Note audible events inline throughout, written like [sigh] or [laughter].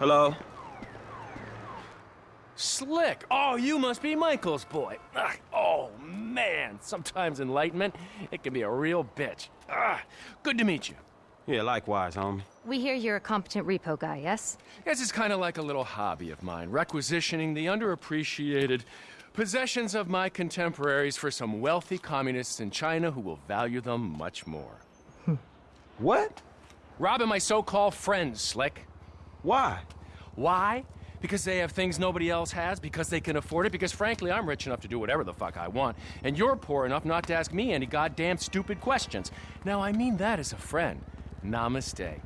Hello? Slick! Oh, you must be Michael's boy. Ugh. Oh, man. Sometimes enlightenment, it can be a real bitch. Ugh. Good to meet you. Yeah, likewise, homie. We hear you're a competent repo guy, yes? This is kind of like a little hobby of mine, requisitioning the underappreciated possessions of my contemporaries for some wealthy communists in China who will value them much more. What? Robbing my so-called friends, Slick. Why? Why? Because they have things nobody else has, because they can afford it, because frankly, I'm rich enough to do whatever the fuck I want, and you're poor enough not to ask me any goddamn stupid questions. Now, I mean that as a friend. Namaste.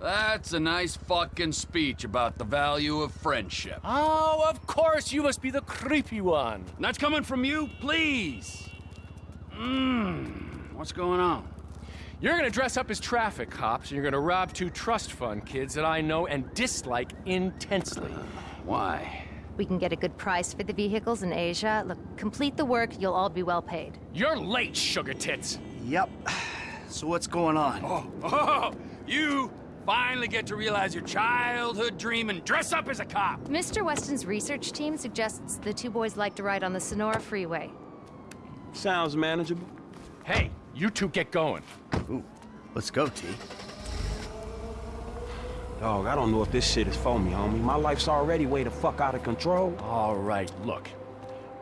That's a nice fucking speech about the value of friendship. Oh, of course, you must be the creepy one. That's coming from you, please. Mmm, what's going on? You're gonna dress up as traffic cops, and you're gonna rob two trust fund kids that I know and dislike intensely. Uh, why? We can get a good price for the vehicles in Asia. Look, complete the work, you'll all be well paid. You're late, sugar tits. Yep. [sighs] So what's going on? Oh, oh, you finally get to realize your childhood dream and dress up as a cop. Mr. Weston's research team suggests the two boys like to ride on the Senora Freeway. Sounds manageable. Hey, you two get going. Ooh, let's go, T. Dog, I don't know if this shit is for me, homie. My life's already way the fuck out of control. All right, look.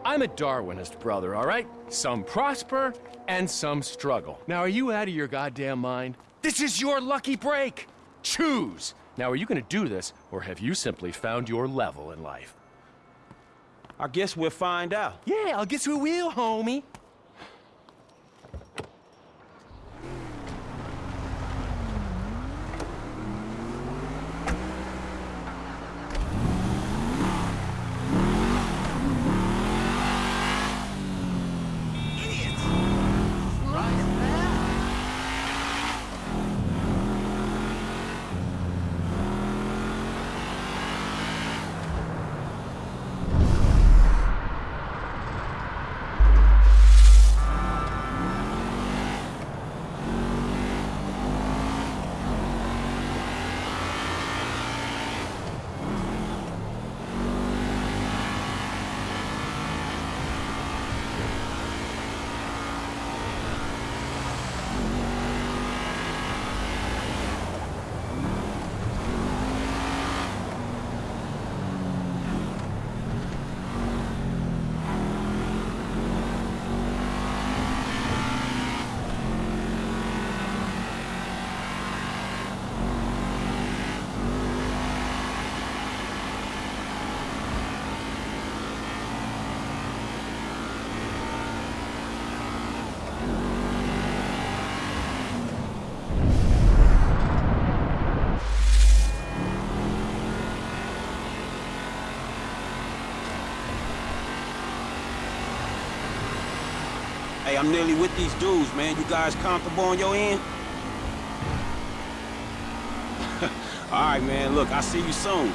I'm a Darwinist, brother, all right? Some prosper and some struggle. Now, are you out of your goddamn mind? This is your lucky break. Choose. Now, are you gonna do this, or have you simply found your level in life? I guess we'll find out. Yeah, I'll guess we will, homie. I'm nearly with these dudes, man. You guys comfortable on your end? [laughs] All right, man. Look, I'll see you soon.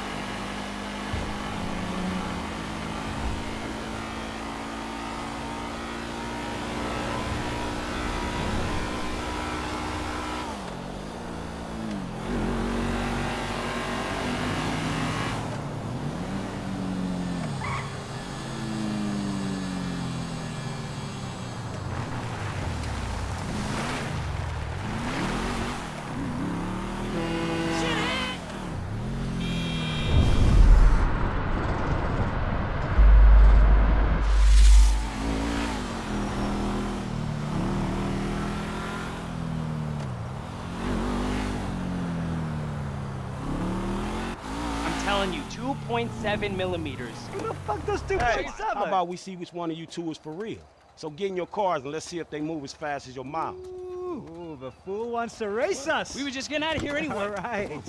I'm telling you, 2.7 millimeters. Who the fuck does two Hey, how about we see which one of you two is for real? So get in your cars and let's see if they move as fast as your mouth. Ooh, the fool wants to race us. We were just getting out of here [laughs] anyway. All right.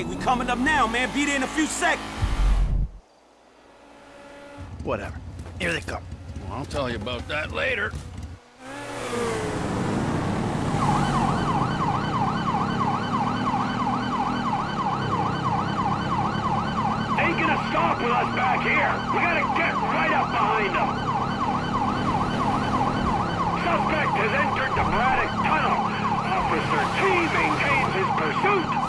Hey, we coming up now, man. Be there in a few seconds. Whatever. Here they come. I'll tell you about that later. Ain't gonna stop with us back here. We gotta get right up behind them. Suspect has entered the Braddock Tunnel. Officer T maintains his pursuit.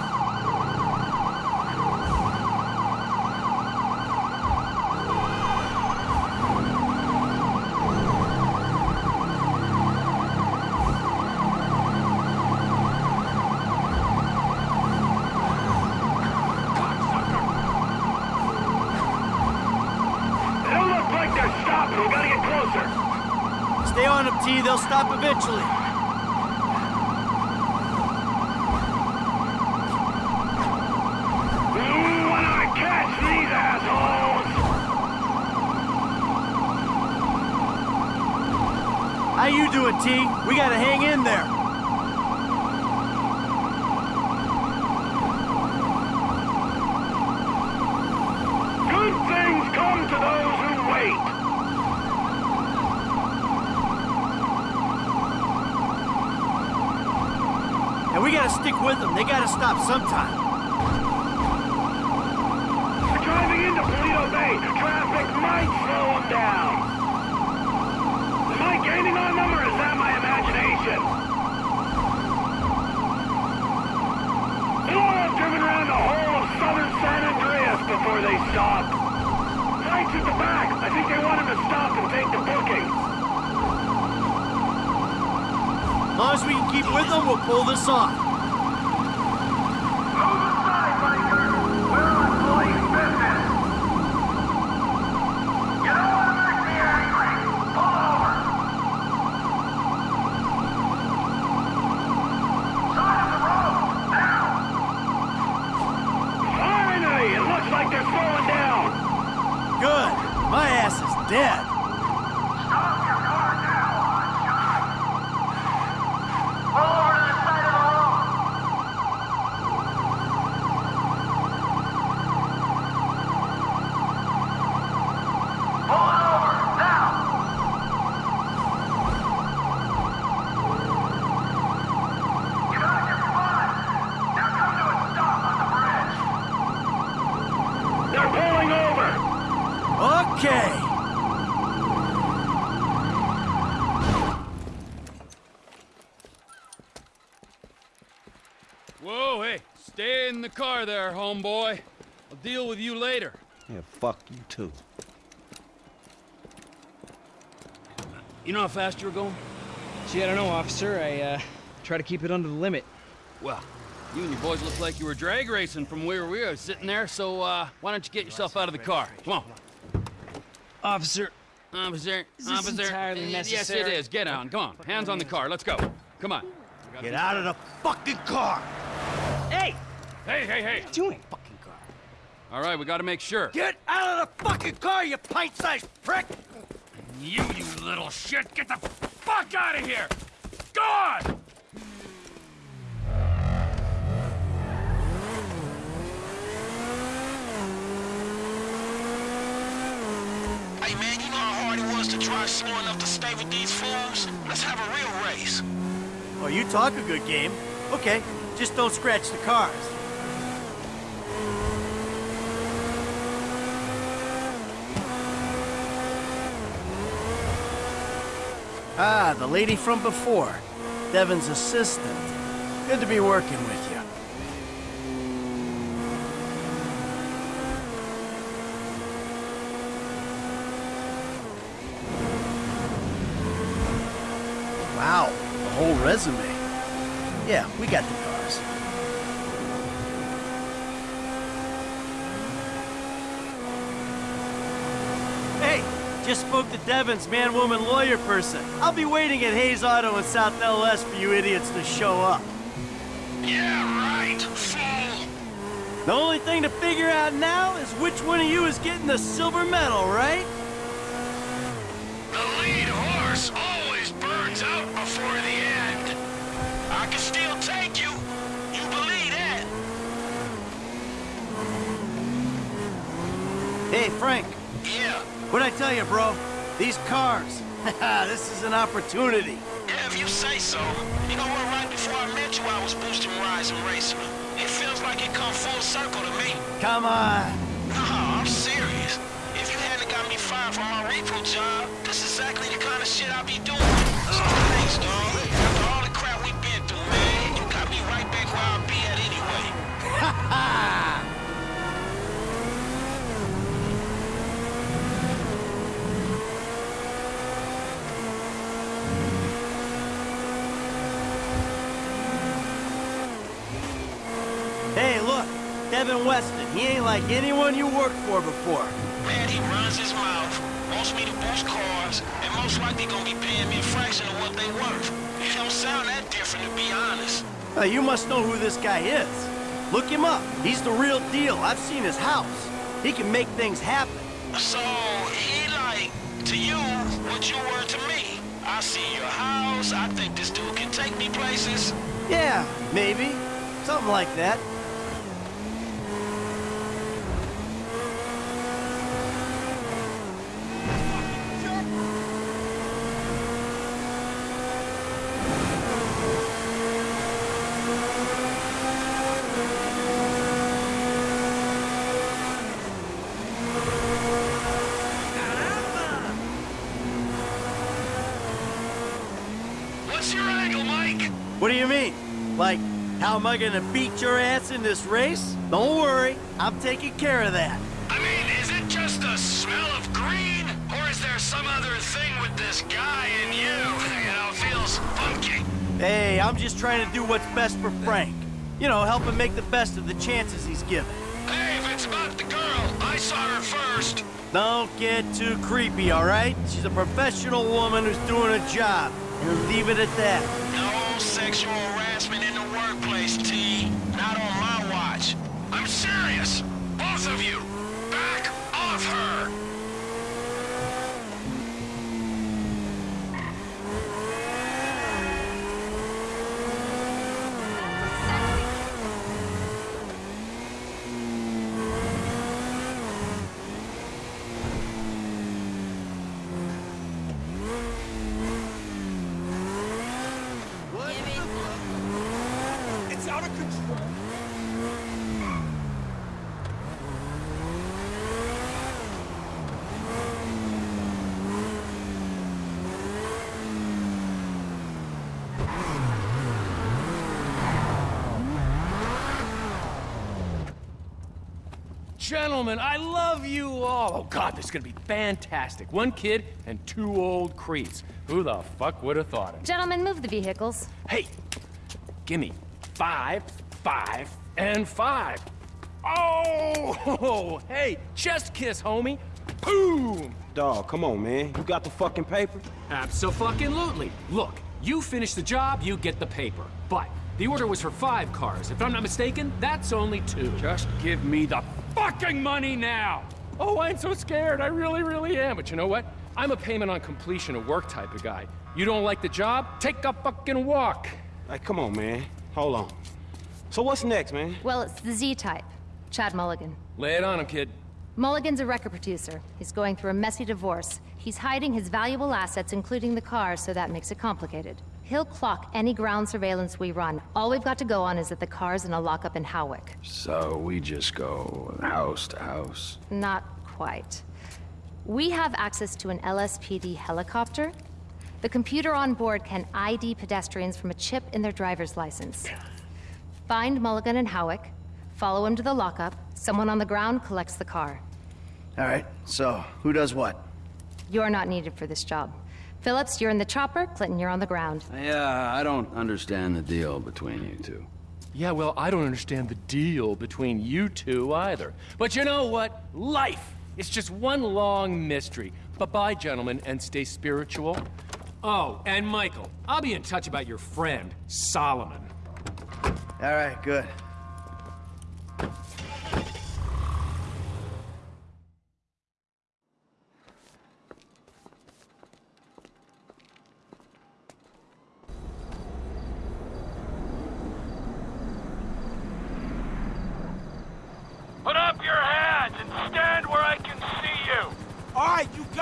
They don't look like they're stopping. We gotta get closer. Stay on them, T. They'll stop eventually. Ooh, when I catch these assholes! How you doing, T? We gotta hang in there. Good things come to those who wait. And we gotta stick with them. They gotta stop sometime. We're driving into Paleto Bay. Traffic might slow them down. Am I gaining on them or is that my imagination? They ought to have driven around the whole of southern San Andreas before they stopped. Flight's at the back. I think they want him to stop and take the booking. As long as we can keep with them, we'll pull this off. Move aside, biker. We're on police business. You don't want to make me angry. Pull over. Side of the road. Now. Finally, it looks like they're slowing down. Good. My ass is dead. Stop your car now. I'm shot. Pull over to the side of the road. Pull over now. You got your spot. Now come to a stop on the bridge. They're pulling over. Okay. Whoa, hey, stay in the car there, homeboy. I'll deal with you later. Yeah, fuck you too. You know how fast you were going? Gee, I don't know, officer. I, uh, try to keep it under the limit. Well, you and your boys look like you were drag racing from where we were sitting there, so, uh, why don't you get yourself out of the car? Come on. Officer, Officer, Is this officer. entirely Yes, it is. Get on. Come on. Hands on the car. Let's go. Come on. Get out of the fucking car. Hey! Hey, hey, hey. Doing? Fucking car. All right, we gotta make sure. Get out of the fucking car, you pint-sized prick! You, you little shit, get the fuck out of here! Go on! Hey man, you know how hard it was to drive slow enough to stay with these fools? Let's have a real race. Oh, you talk a good game. Okay, just don't scratch the cars. Ah, the lady from before. Devin's assistant. Good to be working with you. Wow, the whole resume. Yeah, we got the cars. Hey, just spoke to Devin's man-woman lawyer person. I'll be waiting at Hayes Auto in South LS for you idiots to show up. Yeah, right, fool. The only thing to figure out now is which one of you is getting the silver medal, right? Tell you, bro? These cars. [laughs] this is an opportunity. Yeah, if you say so. You know what, right before I met you, I was boosting rides and them. It feels like it come full circle to me. Come on. No, I'm serious. If you hadn't got me fired from my repo job, this is exactly the kind of shit I be doing. So thanks, dog. Weston. He ain't like anyone you worked for before. Man, he runs his mouth, wants me to boost cars, and most likely gonna be paying me a fraction of what they worth. It don't sound that different, to be honest. Uh, you must know who this guy is. Look him up. He's the real deal. I've seen his house. He can make things happen. So, he like, to you, what you were to me. I see your house, I think this dude can take me places. Yeah, maybe. Something like that. What's your angle, Mike? What do you mean? Like, how am I gonna beat your ass in this race? Don't worry, I'm taking care of that. I mean, is it just a smell of green? Or is there some other thing with this guy and you? You know, feels funky. Hey, I'm just trying to do what's best for Frank. You know, help him make the best of the chances he's given. Hey, if it's about the girl, I saw her first. Don't get too creepy, all right? She's a professional woman who's doing a job. And leave it at that. No sexual harassment in the workplace, T. Not on my watch. I'm serious. Both of you. Back off her. It's out of control. Gentlemen, I love you all. Oh, God, this is gonna be fantastic. One kid and two old creeps. Who the fuck would have thought it? Gentlemen, move the vehicles. Hey, gimme five, five, and five. Oh, [laughs] hey, chest kiss, homie. Boom! Dog, come on, man. You got the fucking paper? Absolutely. Look, you finish the job, you get the paper. But the order was for five cars. If I'm not mistaken, that's only two. Just give me the fucking money now! Oh, I'm so scared. I really, really am. But you know what? I'm a payment on completion of work type of guy. You don't like the job? Take a fucking walk. Hey, come on, man. Hold on. So what's next, man? Well, it's the Z-type. Chad Mulligan. Lay it on him, kid. Mulligan's a record producer. He's going through a messy divorce. He's hiding his valuable assets, including the car, so that makes it complicated. He'll clock any ground surveillance we run. All we've got to go on is that the car's in a lockup in Hawick. So we just go house to house. Not quite. We have access to an LSPD helicopter. The computer on board can ID pedestrians from a chip in their driver's license. Find Mulligan and Hawick, follow him to the lockup, someone on the ground collects the car. All right, so who does what? You're not needed for this job. Phillips, you're in the chopper, Clinton, you're on the ground. Yeah, I don't understand the deal between you two. Yeah, well, I don't understand the deal between you two either. But you know what? Life is just one long mystery. Bye-bye, gentlemen, and stay spiritual. Oh, and Michael, I'll be in touch about your friend, Solomon. All right, good.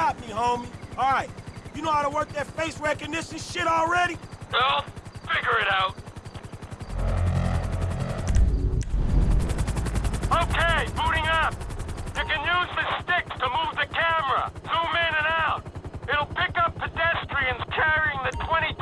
got me, homie. All right, you know how to work that face recognition shit already? Well, figure it out. Okay, booting up. You can use the sticks to move the camera. Zoom in and out. It'll pick up pedestrians carrying the 22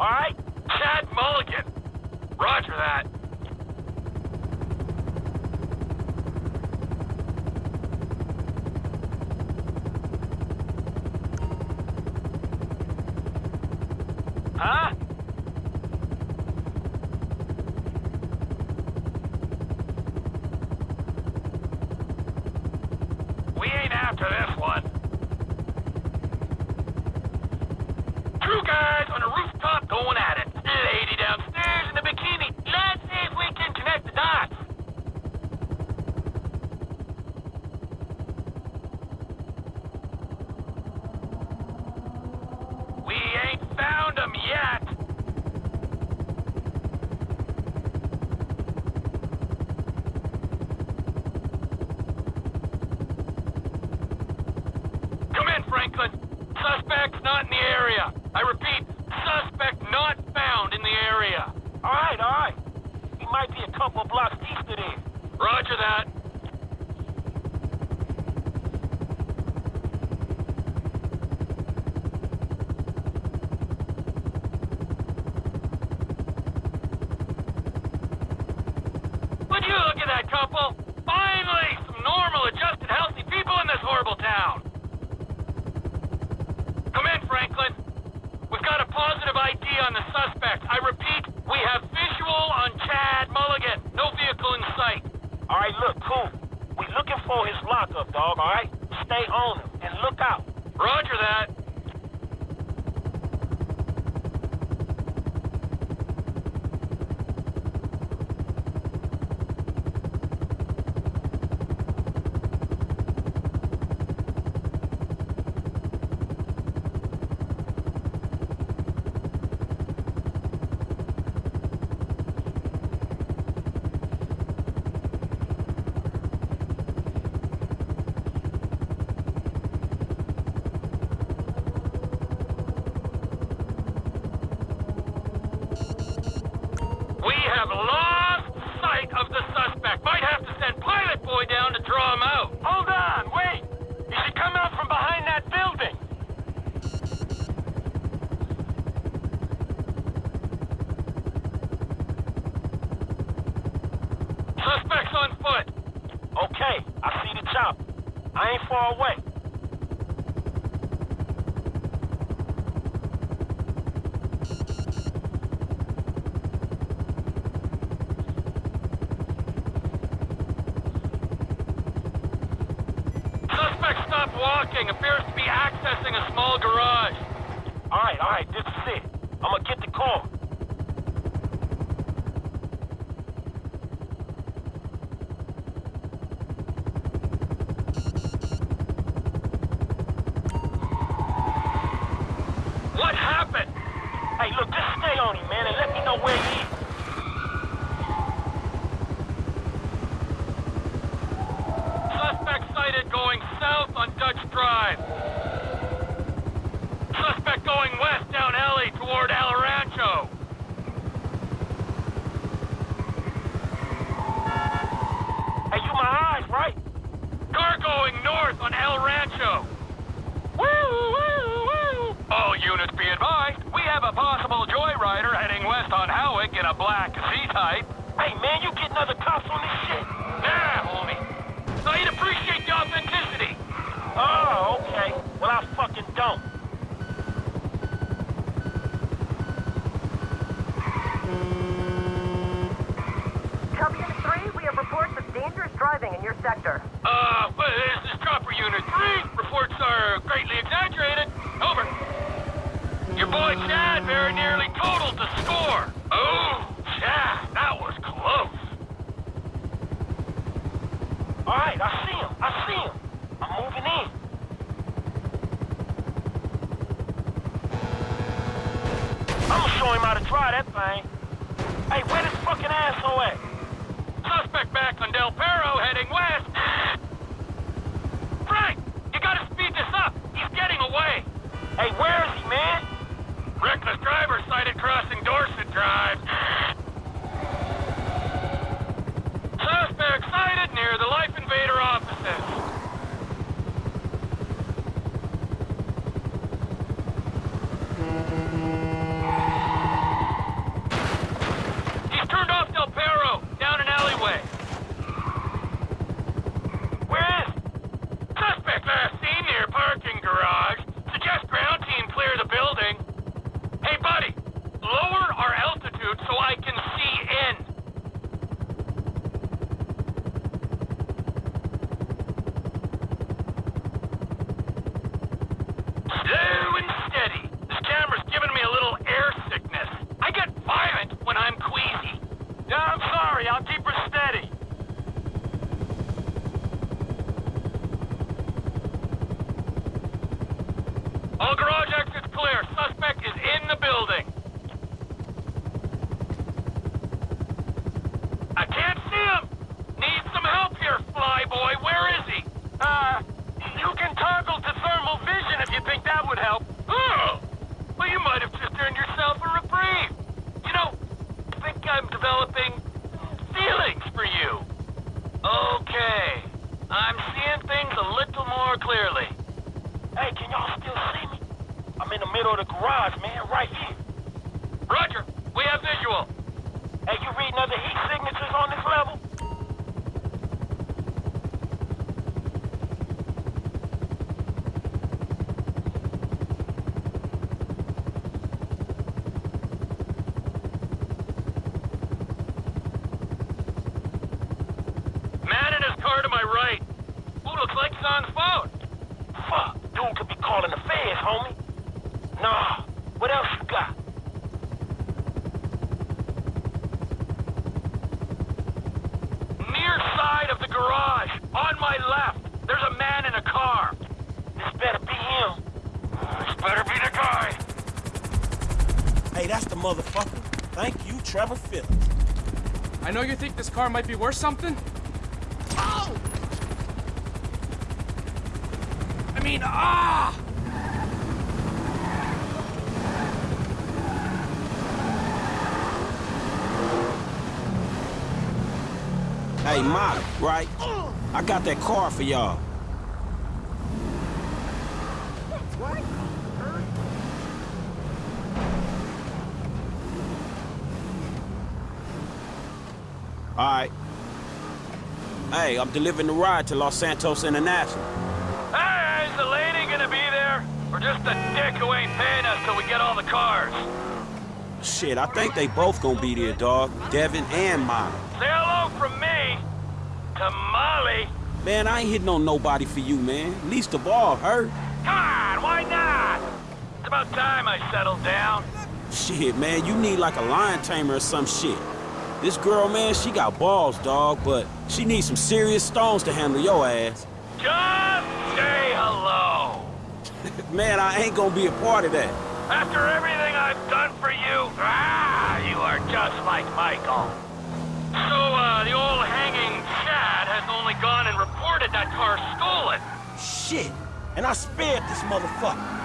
All right? Units be advised, we have a possible joyrider heading west on Hawick in a black Z-Type. Hey, man, you getting other cops on this shit? Nah, homie. I'd appreciate the authenticity. Oh, okay. Well, I fucking don't. Copy Unit 3, we have reports of dangerous driving in your sector. Uh, well, this is Chopper Unit 3. Reports are greatly exaggerated. Over. Your boy Chad very nearly totaled the score. Oh, Chad, that was close. Alright, I see him. I see him. I'm moving in. I'ma show him how to try that thing. Hey, where this fucking asshole at? Suspect back on Del Perro heading west. Motherfucker. Thank you, Trevor Phillips. I know you think this car might be worth something. Oh! I mean, ah! Hey, Molly, right? I got that car for y'all. All right. I'm delivering the ride to Los Santos International. Hey, is the lady gonna be there? Or just a dick who ain't paying us till we get all the cars? Shit, I think they both gonna be there, dog. Devin and Molly. Say hello from me to Molly. Man, I ain't hitting on nobody for you, man. Least of all her. God, why not? It's about time I settled down. Shit, man, you need like a lion tamer or some shit. This girl, man, she got balls, dog, but she needs some serious stones to handle your ass. Just say hello. [laughs] man, I ain't gonna be a part of that. After everything I've done for you, ah, you are just like Michael. So, uh, the old hanging Chad has only gone and reported that car stolen. Shit, and I spared this motherfucker.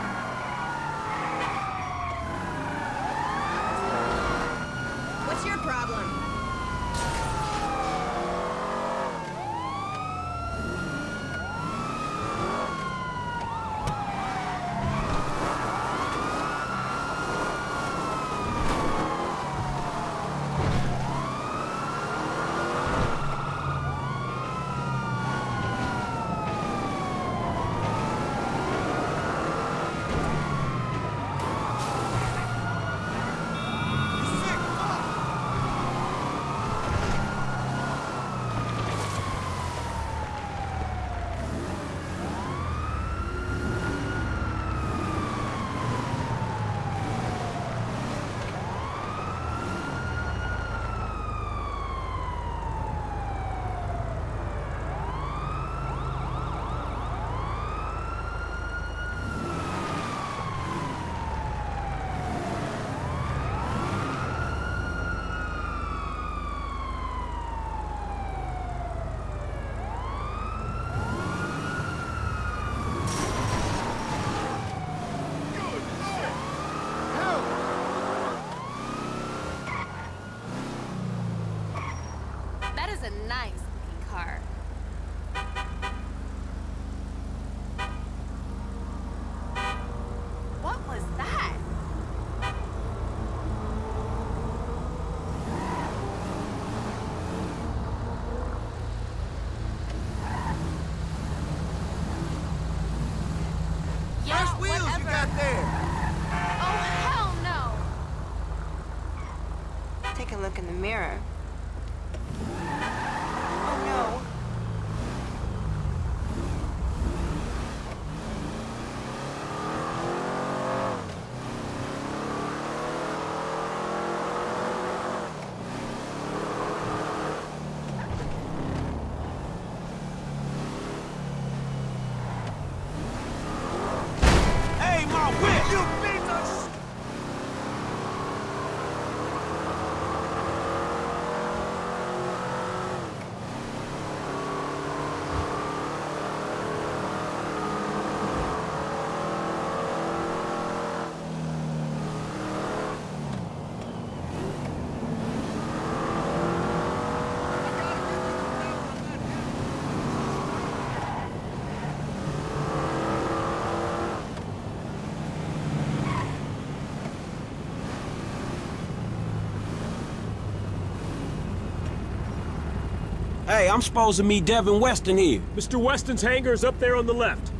Hey, I'm supposed to meet Devin Weston here. Mr. Weston's hangar is up there on the left.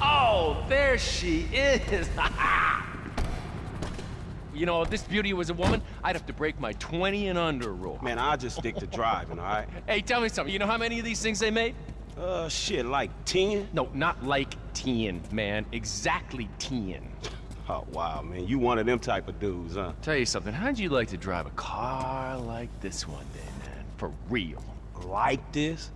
Oh, there she is. [laughs] you know, if this beauty was a woman, I'd have to break my 20 and under rule. Man, I'll just stick to driving, all right? Hey, tell me something. You know how many of these things they made? Uh, shit, like 10? No, not like 10, man. Exactly 10. [laughs] Oh, wow, man. You one of them type of dudes, huh? Tell you something. How'd you like to drive a car like this one day, man? For real. Like this?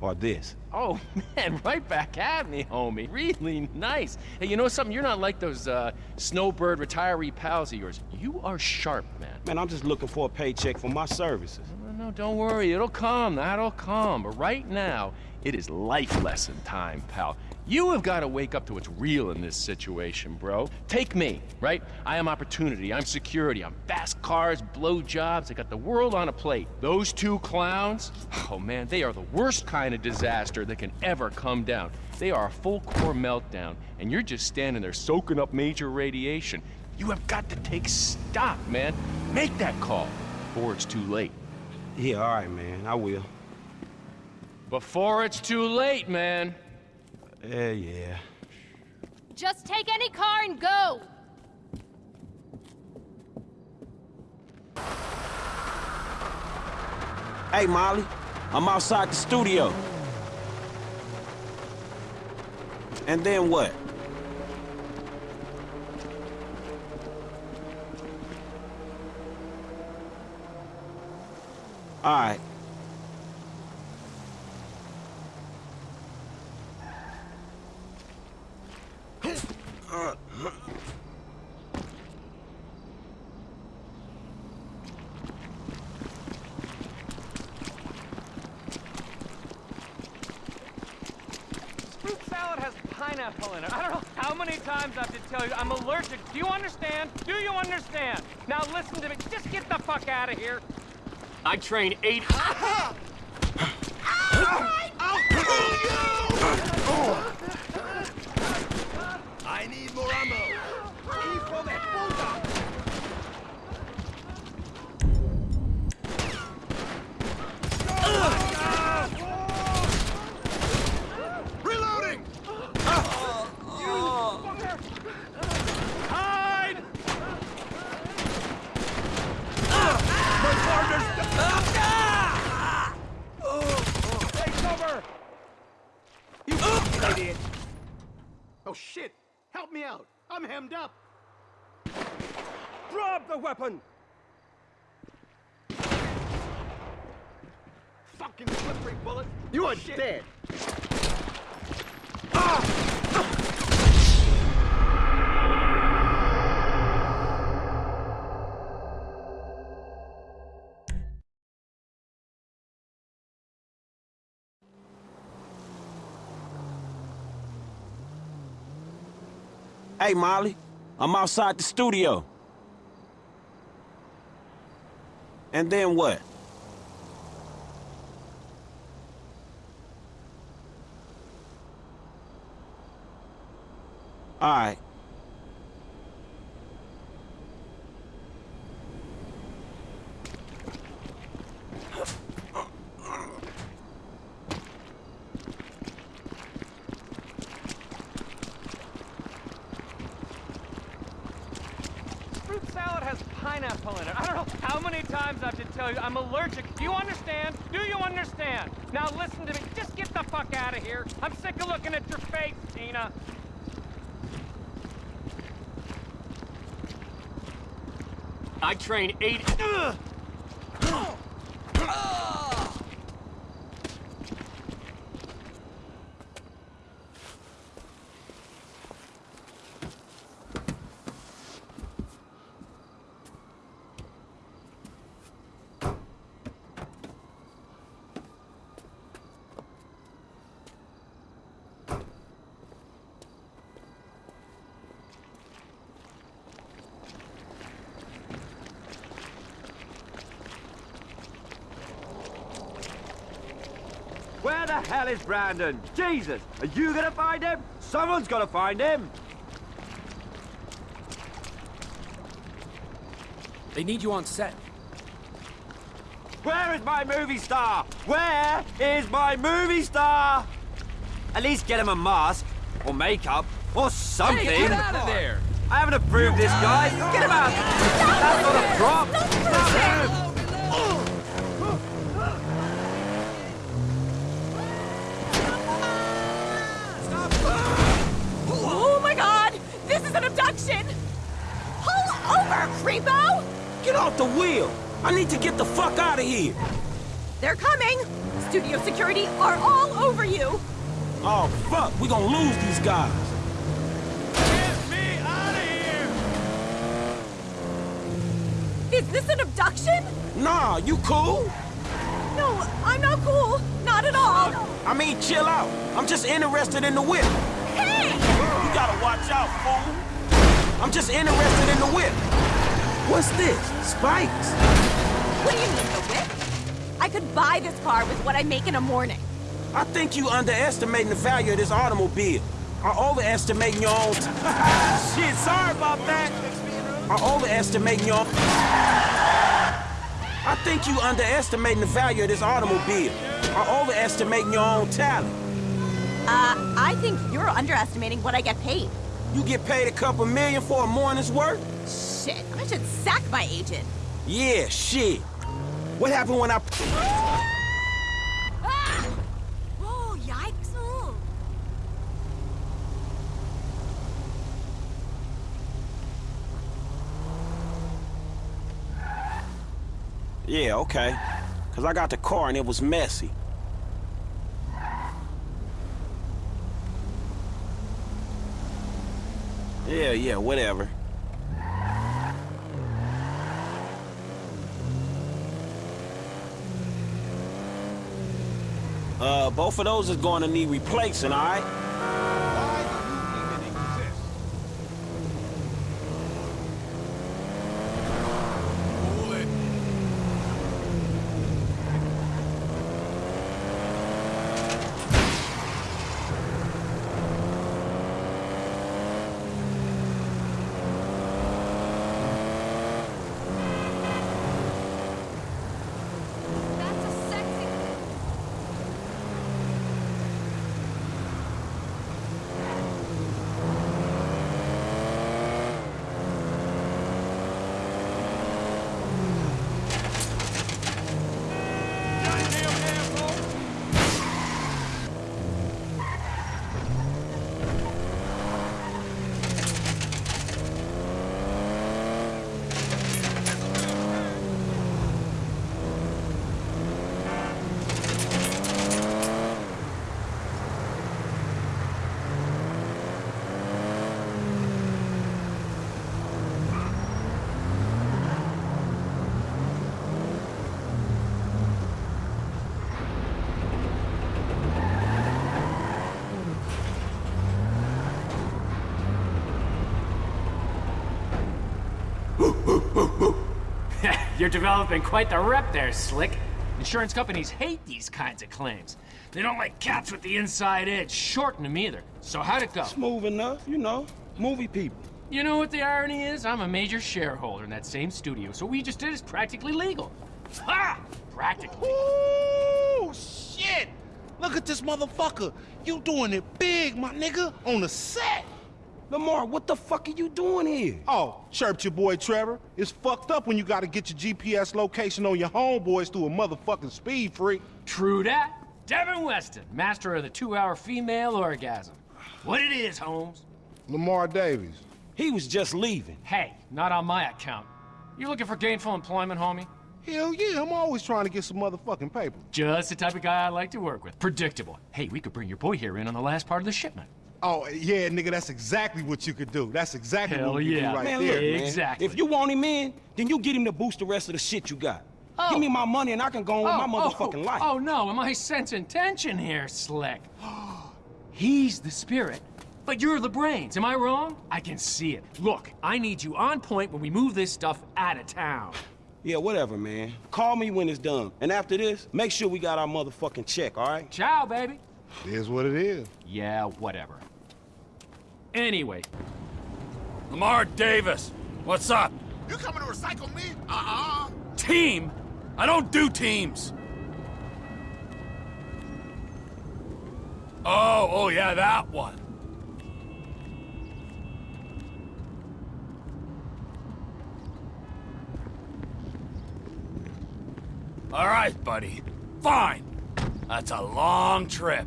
Or this? Oh, [laughs] man, right back at me, homie. Really nice. Hey, you know something? You're not like those uh, snowbird retiree pals of yours. You are sharp, man. Man, I'm just looking for a paycheck for my services. No, don't worry. It'll come. That'll come. But right now, it is life lesson time, pal. You have got to wake up to what's real in this situation, bro. Take me, right? I am opportunity. I'm security. I'm fast cars, blow jobs. I got the world on a plate. Those two clowns, [sighs] oh man, they are the worst kind of disaster that can ever come down. They are a full core meltdown, and you're just standing there soaking up major radiation. You have got to take stock, man. Make that call before it's too late. Yeah, all right, man. I will. Before it's too late, man. Yeah, yeah. Just take any car and go! Hey, Molly, I'm outside the studio. And then what? All right. Fruit salad has pineapple in it. I don't know how many times I have to tell you I'm allergic. Do you understand? Do you understand? Now listen to me. Just get the fuck out of here. I train eight. I need more ammo. Hijo de puta! Reloading! Hide! My partner's... Take cover! You idiot! Oh shit! Help me out! I'm hemmed up! Drop the weapon! Fucking slippery bullet! You are oh, dead! Ah! Hey, Molly, I'm outside the studio. And then what? All right. Salad has pineapple in it. I don't know how many times I have to tell you I'm allergic. Do you understand? Do you understand? Now listen to me. Just get the fuck out of here. I'm sick of looking at your face, Tina. I train eight. Where the hell is Brandon? Jesus, are you gonna find him? Someone's gotta find him. They need you on set. Where is my movie star? Where is my movie star? At least get him a mask, or makeup, or something. Hey, get out of there! I haven't approved this, guys. Get him out. That's not a prop. Creepo! Get off the wheel! I need to get the fuck out of here! They're coming! Studio security are all over you! Oh, fuck! We gonna lose these guys! Get me out of here! Is this an abduction? Nah, you cool? No, I'm not cool. Not at all. I mean, chill out. I'm just interested in the whip. Hey! You gotta watch out, fool. I'm just interested in the whip. What's this? Spikes? What do you mean, the whip? I could buy this car with what I make in a morning. I think you underestimating the value of this automobile. Or overestimating your own... [laughs] Shit, sorry about that. Or overestimating your... I think you underestimating the value of this automobile. Or overestimating your own talent. Uh, I think you're underestimating what I get paid. You get paid a couple million for a morning's work? Shit, I should sack my agent. Yeah, shit. What happened when I... Oh, yikes. Yeah, okay. Because I got the car and it was messy. Yeah, yeah, whatever. Uh, both of those is going to need replacing, all right? You're developing quite the rep there, Slick. Insurance companies hate these kinds of claims. They don't like cats with the inside edge, shorten them either. So how'd it go? Smooth enough, you know. Movie people. You know what the irony is? I'm a major shareholder in that same studio, so what we just did is practically legal. Ha! Practically. Ooh, shit! Look at this motherfucker. You doing it big, my nigga, on the set. Lamar, what the fuck are you doing here? Oh, chirped your boy Trevor. It's fucked up when you gotta get your GPS location on your homeboys through a motherfucking speed freak. True that. Devin Weston, master of the two-hour female orgasm. What it is, Holmes? Lamar Davis. He was just leaving. Hey, not on my account. You looking for gainful employment, homie? Hell yeah, I'm always trying to get some motherfucking paper. Just the type of guy I like to work with. Predictable. Hey, we could bring your boy here in on the last part of the shipment. Oh, yeah, nigga, that's exactly what you could do. That's exactly Hell what you yeah. do right Man, there. look, man. Exactly. If you want him in, then you get him to boost the rest of the shit you got. Give oh. me my money and I can go on with my oh, oh, motherfucking oh, life. Oh no, am I sensing tension here, Slick? [gasps] He's the spirit, but you're the brains. Am I wrong? I can see it. Look, I need you on point when we move this stuff out of town. Yeah, whatever, man. Call me when it's done. And after this, make sure we got our motherfucking check, all right? Ciao, baby. It is what it is. Yeah, whatever. Anyway, Lamar Davis, what's up? You coming to recycle me? Uh-uh. Team? I don't do teams. Oh, oh yeah, that one. All right, buddy. Fine. That's a long trip.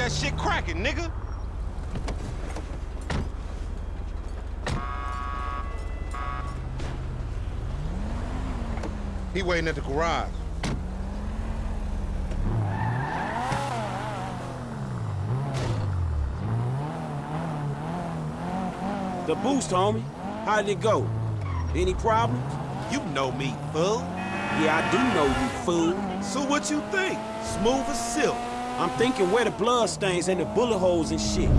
That shit cracking, nigga. He waiting at the garage. The boost, homie. How did it go? Any problems? You know me, fool. Yeah, I do know you, fool. So what you think? Smooth as silk. I'm thinking where the blood stains and the bullet holes and shit.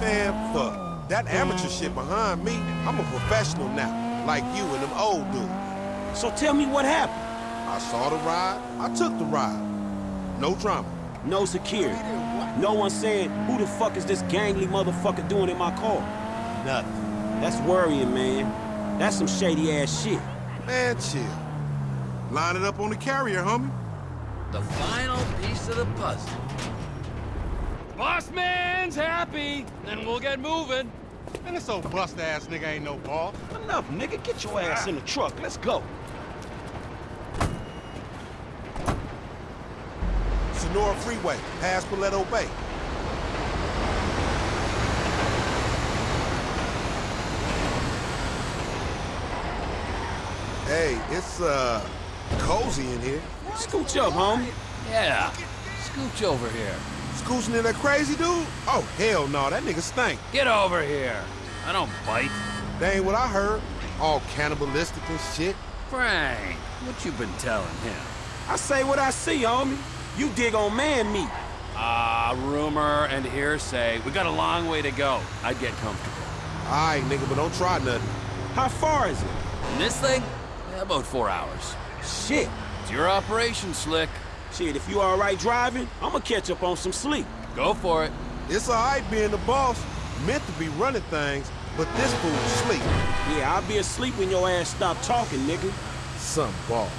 Man, fuck. That amateur shit behind me, I'm a professional now. Like you and them old dudes. So tell me what happened. I saw the ride, I took the ride. No drama. No security. No one saying, who the fuck is this gangly motherfucker doing in my car? Nothing. That's worrying, man. That's some shady ass shit. Man, chill. Line it up on the carrier, homie. The final piece of the puzzle. Boss man's happy, then we'll get moving. And this old bust-ass nigga ain't no ball. Enough, nigga. Get your ass in the truck. Let's go. Senora Freeway, past Paleto Bay. Hey, it's, uh, cozy in here. Scooch up, homie. Yeah. Scooch over here. Scooching in that crazy dude? Oh, hell no, that nigga stink. Get over here. I don't bite. That ain't what I heard. All cannibalistic and shit. Frank, what you been telling him? I say what I see, homie. You dig on man meat. Ah, rumor and hearsay. We got a long way to go. I'd get comfortable. All right, nigga, but don't try nothing. How far is it? And this thing? Yeah, about four hours. Shit. It's your operation, Slick. Shit, if you all right driving, I'ma catch up on some sleep. Go for it. It's all right being the boss. Meant to be running things, but this fool's sleep. Yeah, I'll be asleep when your ass stop talking, nigga. Some boss.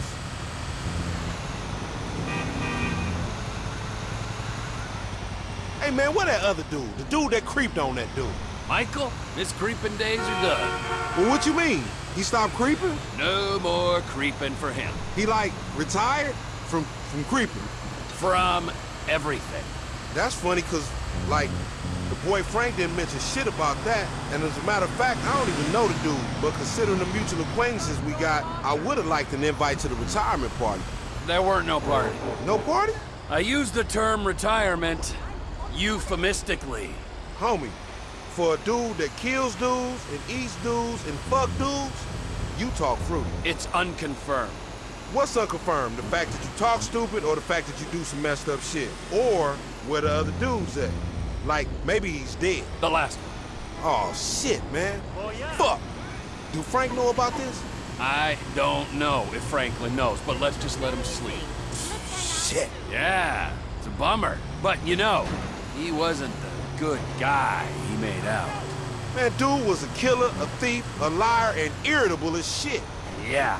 Hey, man, where that other dude? The dude that creeped on that dude. Michael, his creeping days are done. Well, what you mean? He stopped creeping? No more creeping for him. He, like, retired from, from creeping? From everything. That's funny, because, like, the boy Frank didn't mention shit about that. And as a matter of fact, I don't even know the dude. But considering the mutual acquaintances we got, I would have liked an invite to the retirement party. There weren't no party. No party? I used the term retirement euphemistically. Homie, for a dude that kills dudes and eats dudes and fuck dudes, you talk fruity. It's unconfirmed. What's unconfirmed? The fact that you talk stupid or the fact that you do some messed up shit? Or where the other dude's at? Like, maybe he's dead. The last one. Oh, shit, man. Fuck. Do Frank know about this? I don't know if Franklin knows, but let's just let him sleep. Shit. Yeah, it's a bummer. But you know, he wasn't the good guy he made out. Man, dude was a killer, a thief, a liar, and irritable as shit. Yeah,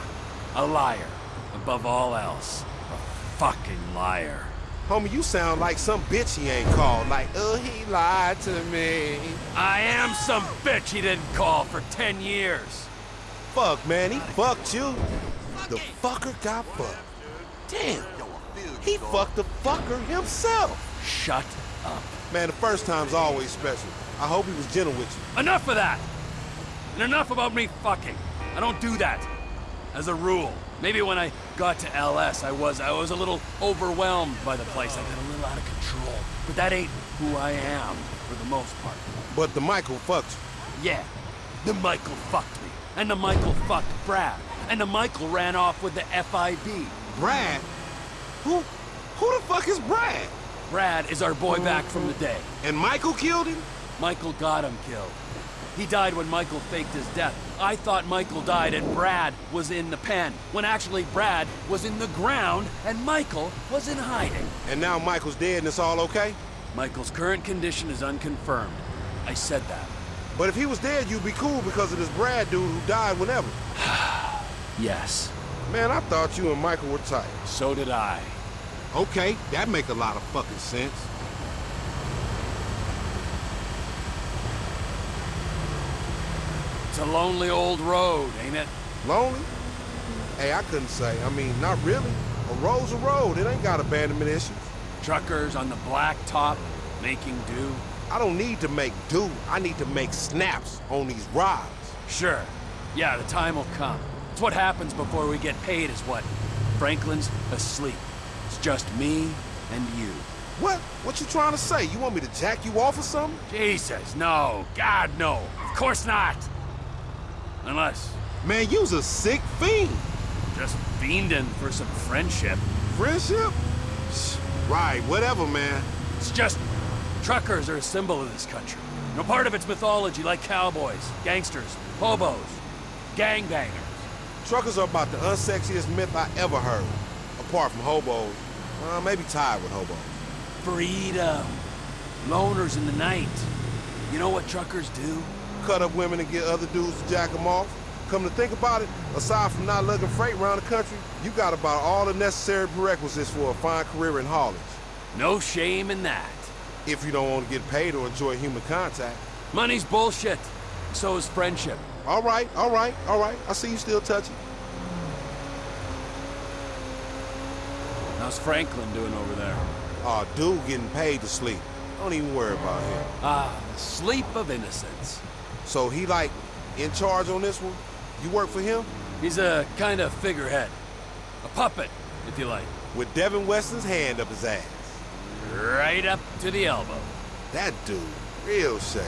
a liar. Above all else, a fucking liar. Homie, you sound like some bitch he ain't called. Like, oh, he lied to me. I am some bitch he didn't call for 10 years. Fuck, man, he fucked you. The fucker got fucked. Damn. He fucked the fucker himself. Shut up. Man, the first time's always special. I hope he was gentle with you. Enough of that! And enough about me fucking. I don't do that. As a rule. Maybe when I got to LS, I was I was a little overwhelmed by the place. I got a little out of control. But that ain't who I am, for the most part. But the Michael fucked you. Yeah, the Michael fucked me. And the Michael fucked Brad. And the Michael ran off with the FIB. Brad? Who, who the fuck is Brad? Brad is our boy back from the day. And Michael killed him? Michael got him killed. He died when Michael faked his death. I thought Michael died and Brad was in the pen, when actually Brad was in the ground and Michael was in hiding. And now Michael's dead and it's all okay? Michael's current condition is unconfirmed. I said that. But if he was dead, you'd be cool because of this Brad dude who died whenever. [sighs] yes. Man, I thought you and Michael were tight. So did I. Okay, that make a lot of fucking sense. It's a lonely old road, ain't it? Lonely? Hey, I couldn't say. I mean, not really. A road's a road. It ain't got abandonment issues. Truckers on the black top, making do. I don't need to make do. I need to make snaps on these rides. Sure. Yeah, the time will come. It's what happens before we get paid is what? Franklin's asleep. Just me and you. What? What you trying to say? You want me to jack you off or something? Jesus, no. God, no. Of course not. Unless... Man, you's a sick fiend. Just fiending for some friendship. Friendship? Right, whatever, man. It's just... Truckers are a symbol of this country. No part of its mythology like cowboys, gangsters, hobos, gangbangers. Truckers are about the unsexiest myth I ever heard. Apart from hobos. Uh, maybe tied with hobos. Freedom. Loners in the night. You know what truckers do? Cut up women and get other dudes to jack them off. Come to think about it, aside from not lugging freight around the country, you got about all the necessary prerequisites for a fine career in haulage. No shame in that. If you don't want to get paid or enjoy human contact. Money's bullshit. So is friendship. All right, all right, all right. I see you still touching. How's Franklin doing over there? Aw, oh, dude getting paid to sleep. Don't even worry about him. Ah, sleep of innocence. So he, like, in charge on this one? You work for him? He's a kind of figurehead. A puppet, if you like. With Devin Weston's hand up his ass. Right up to the elbow. That dude, real shady.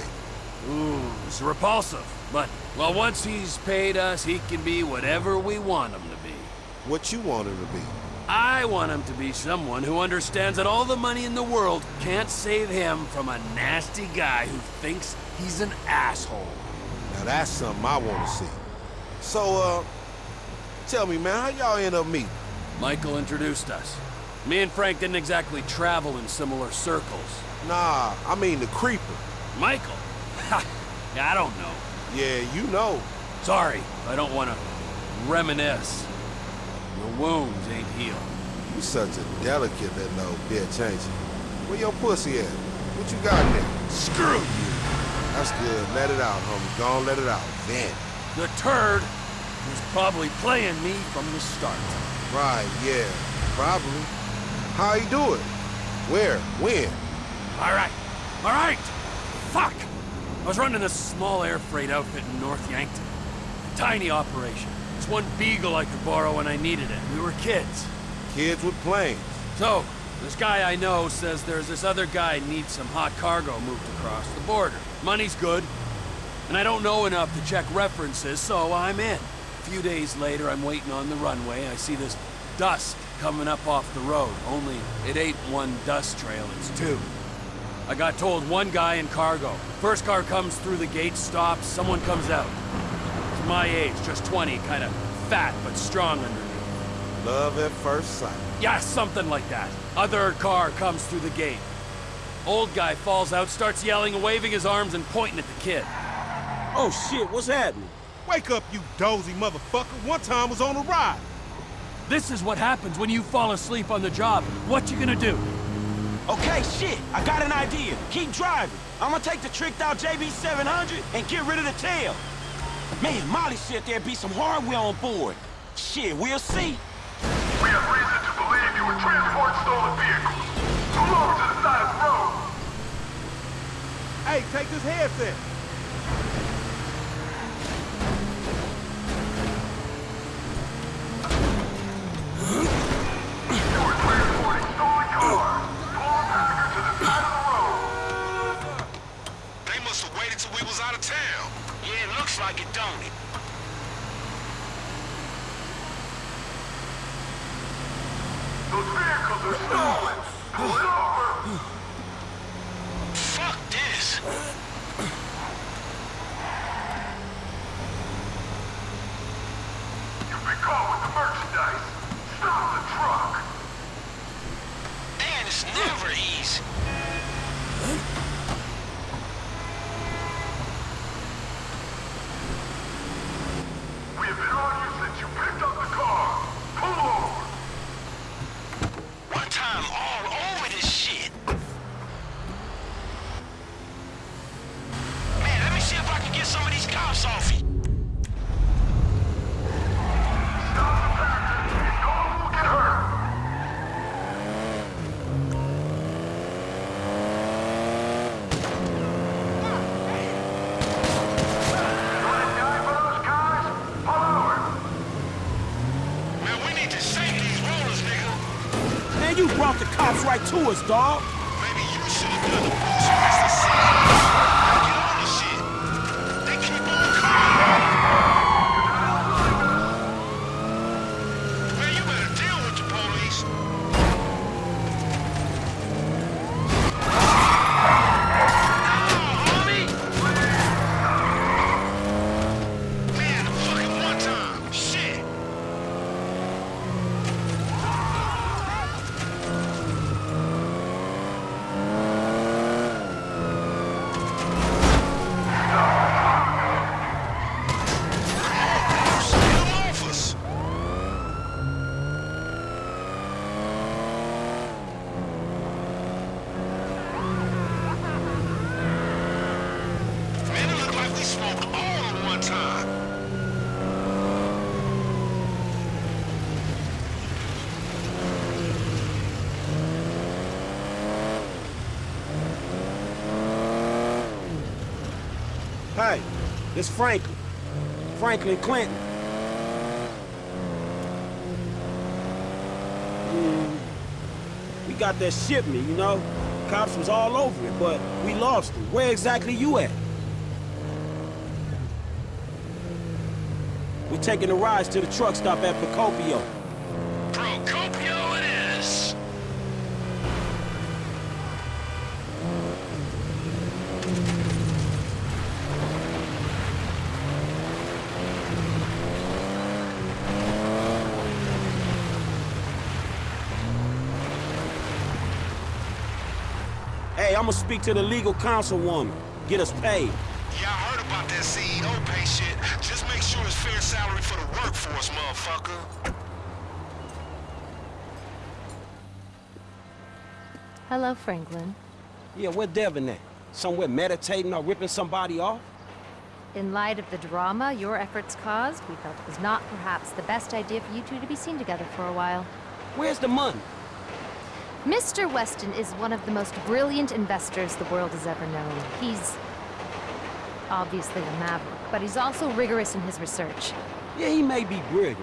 Ooh, it's repulsive. But, well, once he's paid us, he can be whatever we want him to be. What you want him to be? I want him to be someone who understands that all the money in the world can't save him from a nasty guy who thinks he's an asshole. Now that's something I want to see. So, uh, tell me, man, how y'all end up meeting? Michael introduced us. Me and Frank didn't exactly travel in similar circles. Nah, I mean the creeper. Michael? [laughs] I don't know. Yeah, you know. Sorry, I don't want to reminisce. Your wounds ain't healed. You such a delicate little bitch, ain't you? Where your pussy at? What you got there? Screw you! That's good. Let it out, homie. Go on, let it out. Then. The turd was probably playing me from the start. Right, yeah. Probably. How he do it? Where? When? All right. All right! Fuck! I was running this small air freight outfit in North Yankton. Tiny operation. It's one beagle I could borrow when I needed it. We were kids. Kids with planes. So, this guy I know says there's this other guy needs some hot cargo moved across the border. Money's good, and I don't know enough to check references, so I'm in. A few days later, I'm waiting on the runway. I see this dust coming up off the road. Only it ain't one dust trail, it's two. I got told one guy in cargo. First car comes through the gate, stops, someone comes out. It's my age, just 20, kind of fat but strong underneath. Love at first sight. Yeah, something like that. Other car comes through the gate. Old guy falls out, starts yelling and waving his arms and pointing at the kid. Oh shit, what's happening? Wake up, you dozy motherfucker. One time was on a ride. This is what happens when you fall asleep on the job. What you gonna do? Okay, shit, I got an idea. Keep driving. I'm gonna take the tricked out JB700 and get rid of the tail. Man, Molly said there'd be some hardware on board. Shit, we'll see. We have reason to believe you were transporting stolen vehicles. Pull over to the side of the road. Hey, take this headset. They must have waited till we was out of town. Looks like it, don't it? Those vehicles are stolen! Pull it over! Fuck this! You've been caught with the merchandise! Stop the truck! Man, it's never easy. To this Franklin. Franklin Clinton. Mm, we got that shipment, you know? Cops was all over it, but we lost him. Where exactly you at? We're taking a ride to the truck stop at. Procopio Hey, I'ma speak to the legal councilwoman. Get us paid. Yeah, I heard about that CEO pay shit. Just make sure it's fair salary for the workforce, motherfucker. Hello, Franklin. Yeah, where Devin at? Somewhere meditating or ripping somebody off? In light of the drama your efforts caused, we felt it was not perhaps the best idea for you two to be seen together for a while. Where's the money? Mr. Weston is one of the most brilliant investors the world has ever known. He's obviously a maverick, but he's also rigorous in his research. Yeah, he may be brilliant.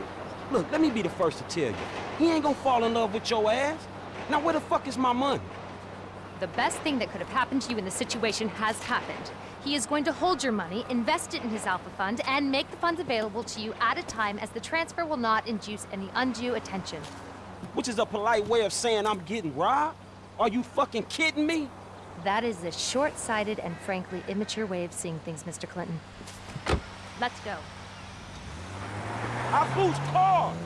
Look, let me be the first to tell you. He ain't gonna fall in love with your ass. Now where the fuck is my money? The best thing that could have happened to you in the situation has happened. He is going to hold your money, invest it in his Alpha Fund, and make the funds available to you at a time as the transfer will not induce any undue attention. Which is a polite way of saying I'm getting robbed? Are you fucking kidding me? That is a short-sighted and frankly immature way of seeing things, Mr. Clinton. Let's go. I boost cars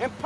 and